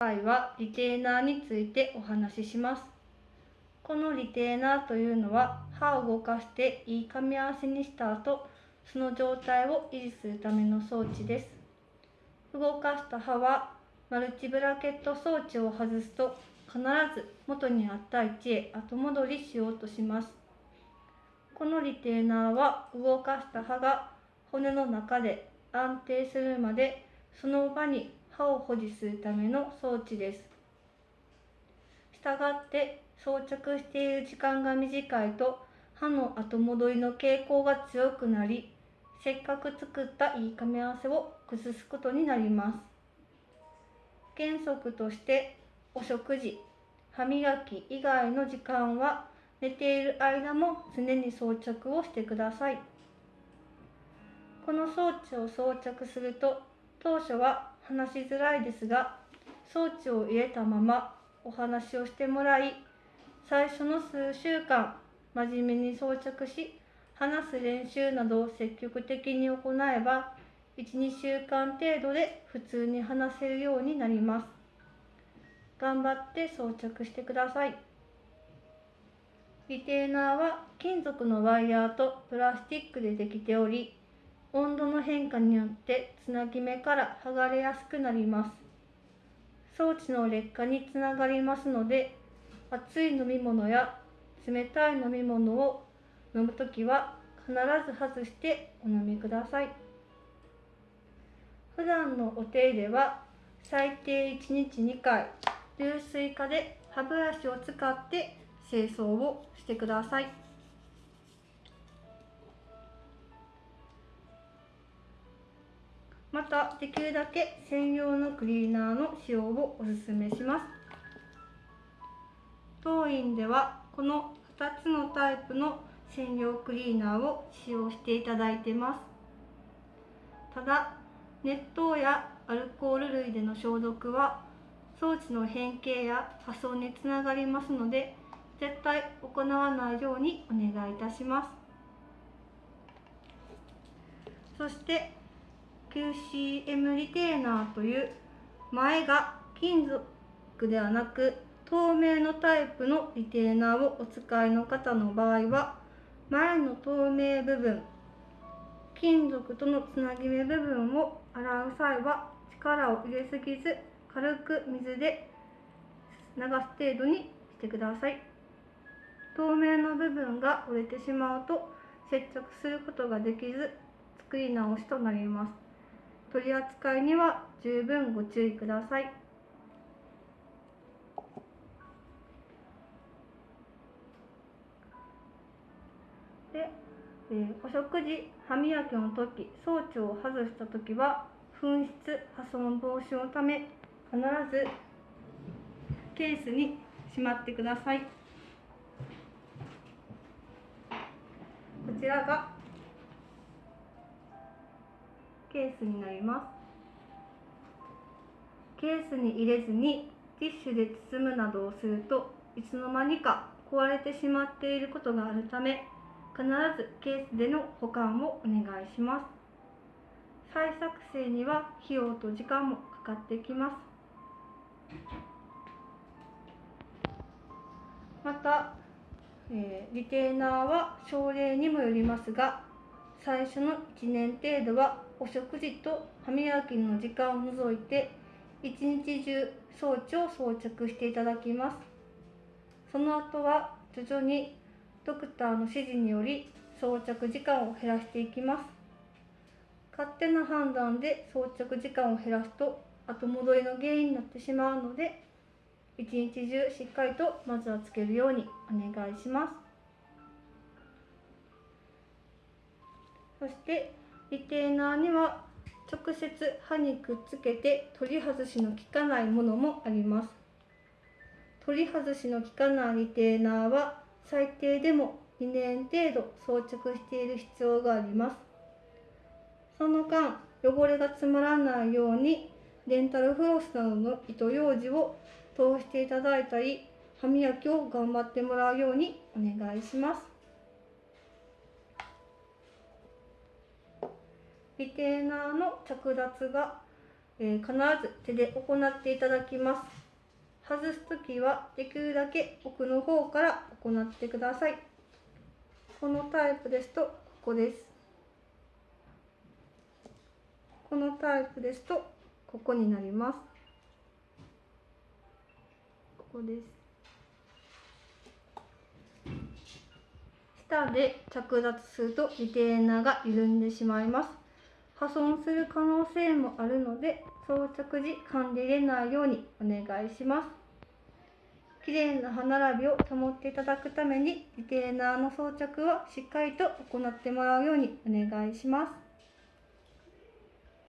今回はリテーナーについてお話しします。このリテーナーというのは歯を動かしていい噛み合わせにした後、その状態を維持するための装置です。動かした歯はマルチブラケット装置を外すと必ず元にあった位置へ後戻りしようとします。このリテーナーは動かした歯が骨の中で安定するまでその場に歯を保持するための装置です。したがって装着している時間が短いと歯の後戻りの傾向が強くなりせっかく作ったいい噛み合わせを崩すことになります。原則としてお食事、歯磨き以外の時間は寝ている間も常に装着をしてください。この装置を装着すると当初は話しづらいですが装置を入れたままお話をしてもらい最初の数週間真面目に装着し話す練習などを積極的に行えば12週間程度で普通に話せるようになります。頑張って装着してください。リテーナーは金属のワイヤーとプラスチックでできており温度の変化によってつなぎ目から剥がれやすくなります装置の劣化につながりますので熱い飲み物や冷たい飲み物を飲むときは必ず外してお飲みください普段のお手入れは最低1日2回流水化で歯ブラシを使って清掃をしてください。またできるだけ専用のクリーナーの使用をおすすめします。当院ではこの2つのタイプの専用クリーナーを使用していただいてます。ただ熱湯やアルコール類での消毒は装置の変形や破損につながりますので絶対行わないようにお願いいたします。そして QCM リテーナーという前が金属ではなく透明のタイプのリテーナーをお使いの方の場合は前の透明部分金属とのつなぎ目部分を洗う際は力を入れすぎず軽く水で流す程度にしてください。透明の部分が折れてしまうと接着することができず作り直しとなります。取り扱いには十分ご注意ください。で、えー、お食事歯磨きの時装置を外した時は紛失破損防止のため必ずケースにしまってください。こちらがケースになります。ケースに入れずにティッシュで包むなどをするといつの間にか壊れてしまっていることがあるため必ずケースでの保管をお願いします。再作成には費用と時間もかかってきます。また、えー、リテーナーは症例にもよりますが最初の1年程度はお食事と歯磨きの時間を除いて一日中装置を装着していただきます。その後は徐々にドクターの指示により装着時間を減らしていきます。勝手な判断で装着時間を減らすと後戻りの原因になってしまうので一日中しっかりとまずはつけるようにお願いします。そしてリテーナーには直接歯にくっつけて取り外しの効かないものもあります。取り外しの効かないリテーナーは最低でも2年程度装着している必要があります。その間汚れが詰まらないようにデンタルフロスなどの糸ようじを通していただいたり歯磨きを頑張ってもらうようにお願いします。リテーナーの着脱がえー必ず手で行っていただきます。外す時はできるだけ奥の方から行ってください。このタイプですとここです。このタイプですとここになります。ここです。下で着脱するとリテーナーが緩んでしまいます。破損する可能性もあるので装着時噛んで入れないようにお願いします。綺麗な歯並びを保っていただくためにリテーナーの装着はしっかりと行ってもらうようにお願いします。